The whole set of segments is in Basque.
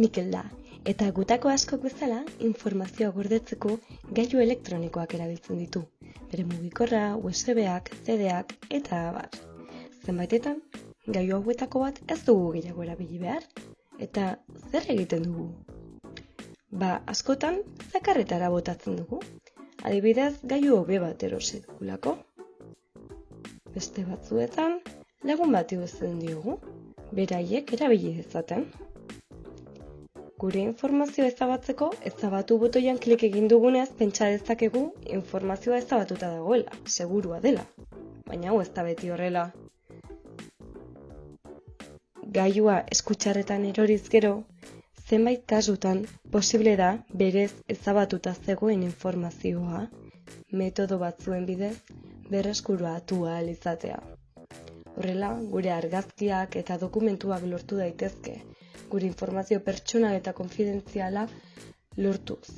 Mikel da, eta gutako askok bezala informazioa gordetzeko gailu elektronikoak erabiltzen ditu. Bere mugikorra, USB-ak, CD-ak eta abar. Zenbaitetan, gailu hauetako bat ez dugu gehiago erabili behar. Eta zer egiten dugu? Ba, askotan, zakarretara botatzen dugu. Adibidez, gailu hobe bat erosi dugulako. Beste batzuetan, lagun bati uzten diogu, beraiek erabili dezaten. Gure informazioa ezabatzeko, ezabatu botoian klik egin dugunez pentsa dezakegu informazioa ezabatuta dagoela, segurua dela. Baina hau ez da beti horrela. Gailua eskutxarretan eroriz gero, zenbait kasutan posible da berez ezabatuta zegoen informazioa, metodo batzuen bidez berreskuratu ahal izatea. Horrela, gure argazkiak eta dokumentuak lortu daitezke, gure informazio pertsonal eta konfidentziala lortuz.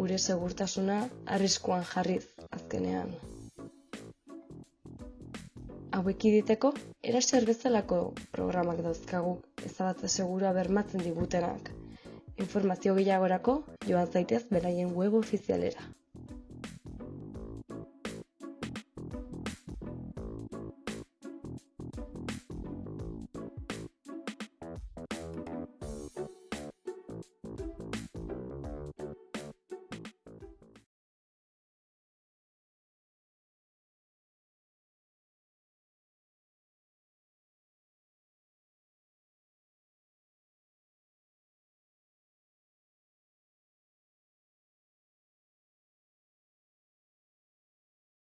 Gure segurtasuna arriskuan jarriz azkenean. Hauek iditeko, eraser bezalako programak dauzkagu, ezabatze segura bermatzen digutenak. Informazio gehiagorako, joan zaitez beraien web ofizialera.